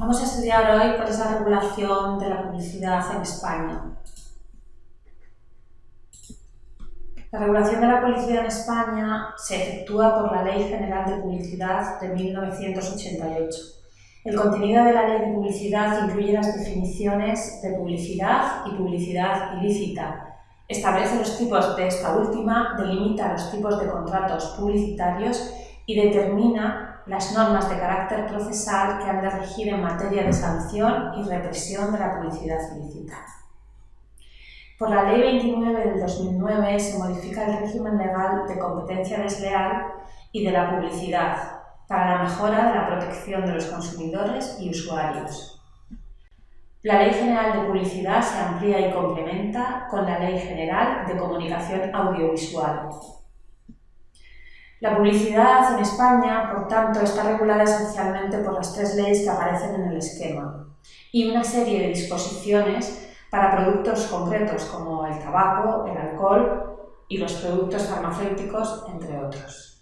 Vamos a estudiar hoy cuál es la regulación de la publicidad en España. La regulación de la publicidad en España se efectúa por la Ley General de Publicidad de 1988. El contenido de la Ley de Publicidad incluye las definiciones de publicidad y publicidad ilícita. Establece los tipos de esta última, delimita los tipos de contratos publicitarios y determina las normas de carácter procesal que han de regir en materia de sanción y represión de la publicidad ilícita. Por la Ley 29 del 2009 se modifica el régimen legal de competencia desleal y de la publicidad para la mejora de la protección de los consumidores y usuarios. La Ley General de Publicidad se amplía y complementa con la Ley General de Comunicación Audiovisual, la publicidad en España, por tanto, está regulada esencialmente por las tres leyes que aparecen en el esquema y una serie de disposiciones para productos concretos como el tabaco, el alcohol y los productos farmacéuticos, entre otros.